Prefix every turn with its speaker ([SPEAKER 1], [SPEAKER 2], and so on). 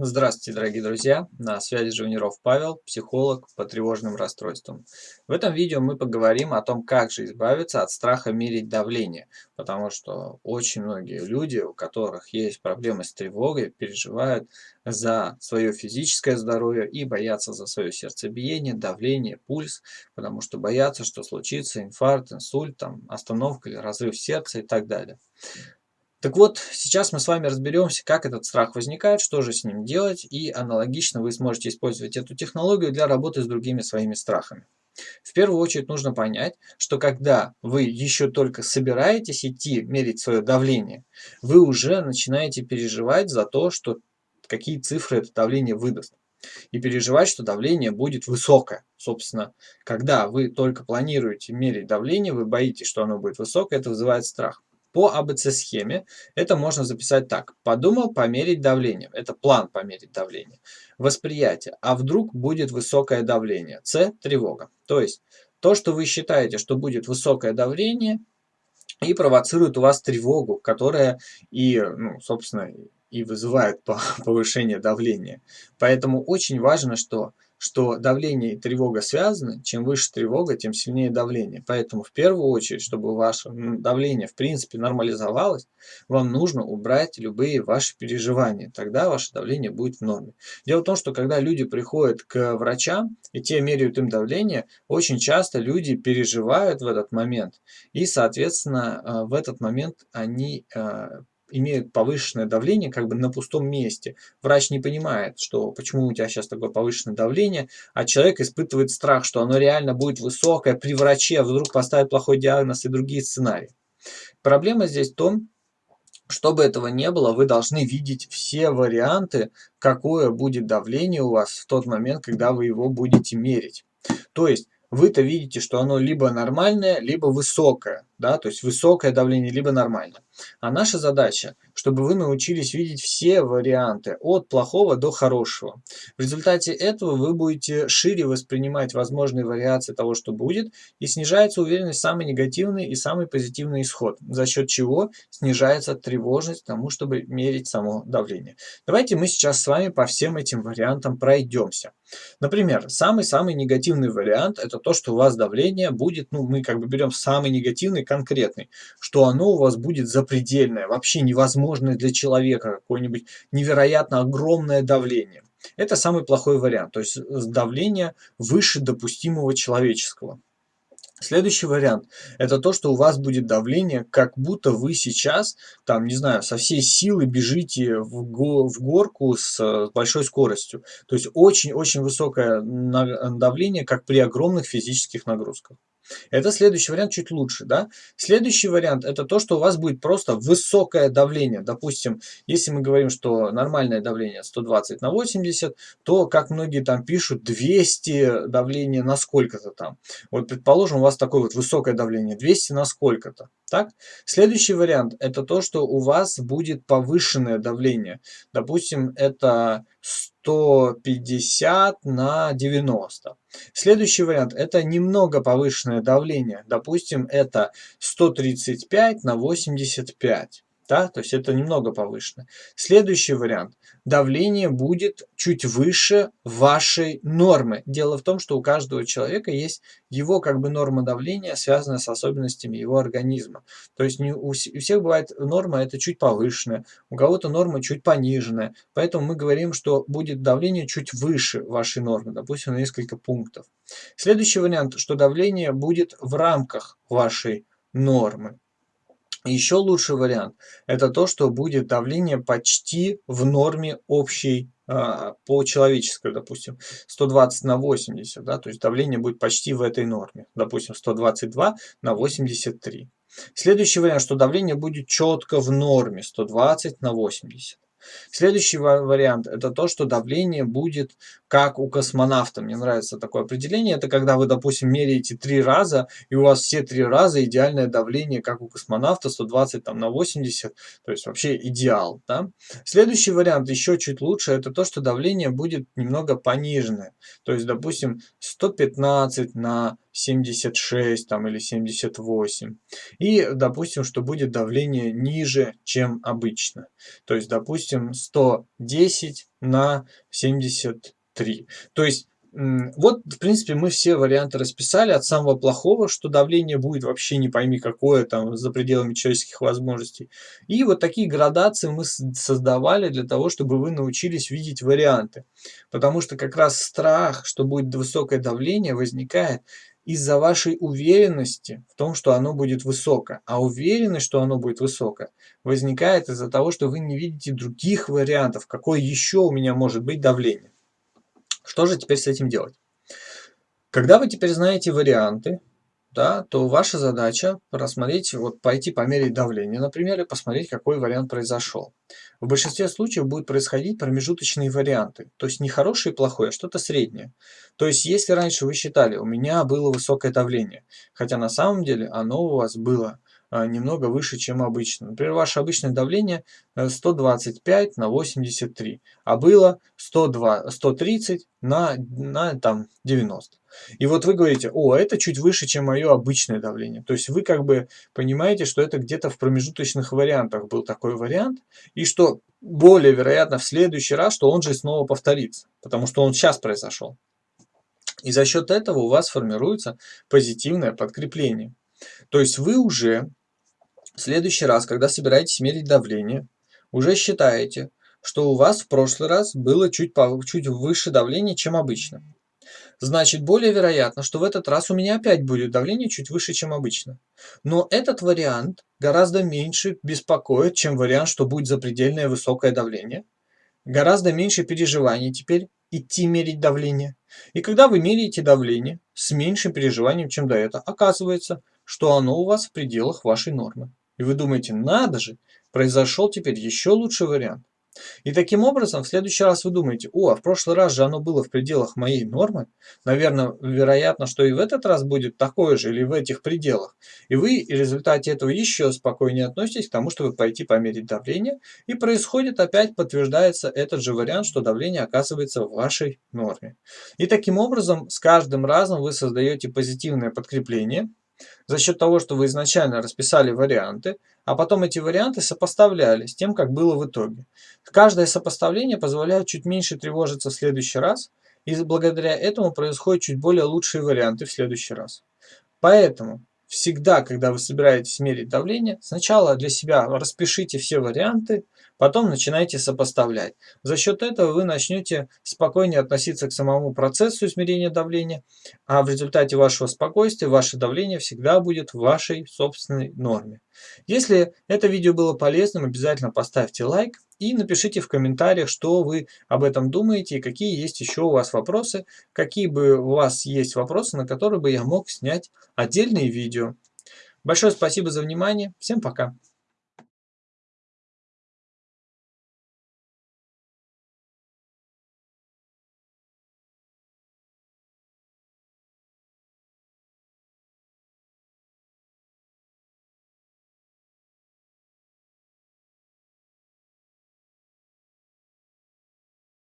[SPEAKER 1] Здравствуйте, дорогие друзья! На связи Живниров Павел, психолог по тревожным расстройствам. В этом видео мы поговорим о том, как же избавиться от страха мерить давление, потому что очень многие люди, у которых есть проблемы с тревогой, переживают за свое физическое здоровье и боятся за свое сердцебиение, давление, пульс, потому что боятся, что случится инфаркт, инсульт, там, остановка или разрыв сердца и так далее. Так вот, сейчас мы с вами разберемся, как этот страх возникает, что же с ним делать, и аналогично вы сможете использовать эту технологию для работы с другими своими страхами. В первую очередь нужно понять, что когда вы еще только собираетесь идти мерить свое давление, вы уже начинаете переживать за то, что какие цифры это давление выдаст. И переживать, что давление будет высокое. Собственно, когда вы только планируете мерить давление, вы боитесь, что оно будет высокое, это вызывает страх. По АБЦ-схеме это можно записать так. Подумал померить давление. Это план померить давление. Восприятие. А вдруг будет высокое давление? С. Тревога. То есть то, что вы считаете, что будет высокое давление, и провоцирует у вас тревогу, которая и, ну, собственно, и вызывает повышение давления. Поэтому очень важно, что что давление и тревога связаны, чем выше тревога, тем сильнее давление. Поэтому в первую очередь, чтобы ваше давление в принципе нормализовалось, вам нужно убрать любые ваши переживания. Тогда ваше давление будет в норме. Дело в том, что когда люди приходят к врачам, и те меряют им давление, очень часто люди переживают в этот момент. И, соответственно, э, в этот момент они э, имеют повышенное давление как бы на пустом месте. Врач не понимает, что почему у тебя сейчас такое повышенное давление, а человек испытывает страх, что оно реально будет высокое при враче, а вдруг поставят плохой диагноз и другие сценарии. Проблема здесь в том, чтобы этого не было, вы должны видеть все варианты, какое будет давление у вас в тот момент, когда вы его будете мерить. То есть вы-то видите, что оно либо нормальное, либо высокое, да, то есть высокое давление, либо нормальное. А наша задача, чтобы вы научились видеть все варианты, от плохого до хорошего. В результате этого вы будете шире воспринимать возможные вариации того, что будет, и снижается уверенность в самый негативный и самый позитивный исход, за счет чего снижается тревожность тому, чтобы мерить само давление. Давайте мы сейчас с вами по всем этим вариантам пройдемся. Например, самый-самый негативный вариант – это то, что у вас давление будет, ну, мы как бы берем самый негативный, конкретный, что оно у вас будет запредельное, вообще невозможное для человека, какое-нибудь невероятно огромное давление. Это самый плохой вариант, то есть давление выше допустимого человеческого. Следующий вариант – это то, что у вас будет давление, как будто вы сейчас, там, не знаю, со всей силы бежите в, го в горку с э, большой скоростью. То есть очень-очень высокое давление, как при огромных физических нагрузках. Это следующий вариант чуть лучше. Да? Следующий вариант это то, что у вас будет просто высокое давление. Допустим, если мы говорим, что нормальное давление 120 на 80, то, как многие там пишут, 200 давление на сколько-то там. Вот предположим, у вас такое вот высокое давление, 200 на сколько-то. Так? Следующий вариант это то, что у вас будет повышенное давление. Допустим, это 150 на 90. Следующий вариант это немного повышенное давление. Допустим, это 135 на 85. Да? То есть это немного повышено. Следующий вариант. Давление будет чуть выше вашей нормы. Дело в том, что у каждого человека есть его как бы норма давления, связанная с особенностями его организма. То есть не у, у всех бывает норма это чуть повышенная, у кого-то норма чуть пониженная. Поэтому мы говорим, что будет давление чуть выше вашей нормы, допустим, на несколько пунктов. Следующий вариант, что давление будет в рамках вашей нормы. Еще лучший вариант – это то, что будет давление почти в норме общей а, по человеческой, допустим, 120 на 80, да, то есть давление будет почти в этой норме, допустим, 122 на 83. Следующий вариант, что давление будет четко в норме, 120 на 80. Следующий вариант это то, что давление будет как у космонавта. Мне нравится такое определение. Это когда вы, допустим, меряете три раза, и у вас все три раза идеальное давление, как у космонавта, 120 там, на 80. То есть вообще идеал. Да? Следующий вариант еще чуть лучше. Это то, что давление будет немного пониженное. То есть, допустим, 115 на 76 там, или 78. И допустим, что будет давление ниже, чем обычно. То есть, допустим, 110 на 73. То есть вот, в принципе, мы все варианты расписали, от самого плохого, что давление будет вообще не пойми какое, там, за пределами человеческих возможностей. И вот такие градации мы создавали для того, чтобы вы научились видеть варианты. Потому что как раз страх, что будет высокое давление, возникает из-за вашей уверенности в том, что оно будет высоко. А уверенность, что оно будет высоко, возникает из-за того, что вы не видите других вариантов, какое еще у меня может быть давление. Что же теперь с этим делать? Когда вы теперь знаете варианты, да, то ваша задача рассмотреть, вот пойти померить давление, например, и посмотреть, какой вариант произошел. В большинстве случаев будут происходить промежуточные варианты, то есть не хороший и плохой, а что-то среднее. То есть если раньше вы считали, у меня было высокое давление, хотя на самом деле оно у вас было немного выше, чем обычно. Например, ваше обычное давление 125 э, на 83, а было 102, 130 на, на там, 90. И вот вы говорите, о, это чуть выше, чем мое обычное давление. То есть вы как бы понимаете, что это где-то в промежуточных вариантах был такой вариант, и что более вероятно в следующий раз, что он же снова повторится, потому что он сейчас произошел. И за счет этого у вас формируется позитивное подкрепление. То есть вы уже в следующий раз, когда собираетесь мерить давление, уже считаете, что у вас в прошлый раз было чуть, чуть выше давление, чем обычно. Значит, более вероятно, что в этот раз у меня опять будет давление чуть выше, чем обычно. Но этот вариант гораздо меньше беспокоит, чем вариант, что будет запредельное высокое давление. Гораздо меньше переживаний теперь идти мерить давление. И когда вы меряете давление с меньшим переживанием, чем до этого, оказывается, что оно у вас в пределах вашей нормы. И вы думаете, надо же, произошел теперь еще лучший вариант. И таким образом, в следующий раз вы думаете, о, а в прошлый раз же оно было в пределах моей нормы, наверное, вероятно, что и в этот раз будет такое же или в этих пределах. И вы в результате этого еще спокойнее относитесь к тому, чтобы пойти померить давление, и происходит опять, подтверждается этот же вариант, что давление оказывается в вашей норме. И таким образом, с каждым разом вы создаете позитивное подкрепление, за счет того, что вы изначально расписали варианты, а потом эти варианты сопоставляли с тем, как было в итоге. Каждое сопоставление позволяет чуть меньше тревожиться в следующий раз, и благодаря этому происходят чуть более лучшие варианты в следующий раз. Поэтому всегда, когда вы собираетесь мерить давление, сначала для себя распишите все варианты, Потом начинайте сопоставлять. За счет этого вы начнете спокойнее относиться к самому процессу измерения давления, а в результате вашего спокойствия ваше давление всегда будет в вашей собственной норме. Если это видео было полезным, обязательно поставьте лайк и напишите в комментариях, что вы об этом думаете какие есть еще у вас вопросы, какие бы у вас есть вопросы, на которые бы я мог снять отдельные видео. Большое спасибо за внимание. Всем пока.